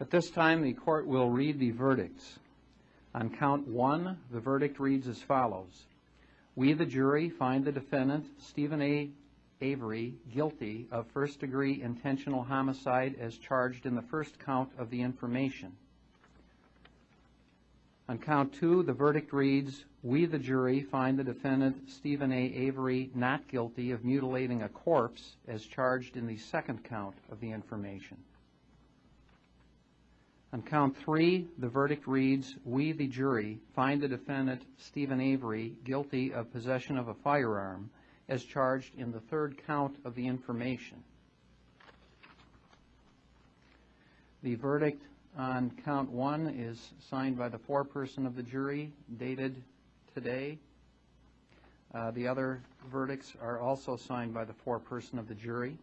At this time, the court will read the verdicts. On count one, the verdict reads as follows. We, the jury, find the defendant, Stephen A. Avery, guilty of first-degree intentional homicide as charged in the first count of the information. On count two, the verdict reads, We, the jury, find the defendant, Stephen A. Avery, not guilty of mutilating a corpse as charged in the second count of the information. On count three, the verdict reads, We, the jury, find the defendant, Stephen Avery, guilty of possession of a firearm as charged in the third count of the information. The verdict on count one is signed by the foreperson of the jury, dated today. Uh, The other verdicts are also signed by the foreperson of the jury.